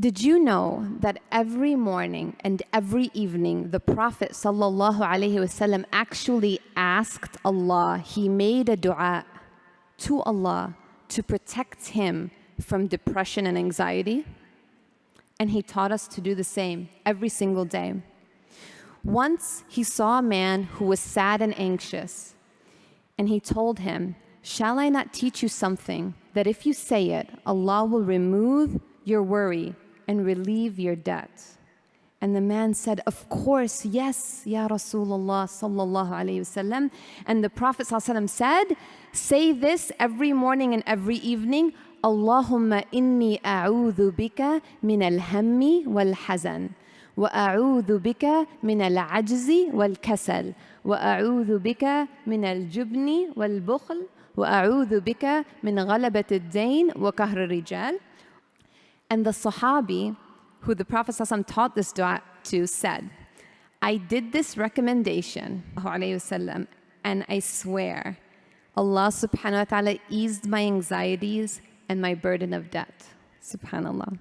Did you know that every morning and every evening the Prophet ﷺ actually asked Allah, he made a dua to Allah to protect him from depression and anxiety? And he taught us to do the same every single day. Once he saw a man who was sad and anxious, and he told him, Shall I not teach you something that if you say it, Allah will remove your worry and relieve your debt? And the man said, Of course, yes, Ya Rasulullah sallallahu alayhi wasallam. And the Prophet sallallahu said, Say this every morning and every evening. Allahumma inni a'udhu bika min al-hammi wal-hazan. وأعوذ بك من العجز والكسل وأعوذ بك من الجبن والبخل وأعوذ بك من غلبة الدين وكهر الرجال and the Sahabi, who the Prophet ﷺ taught this dua to, said, I did this recommendation, and I swear, Allah subhanahu wa ta'ala eased my anxieties and my burden of debt. Subhanallah.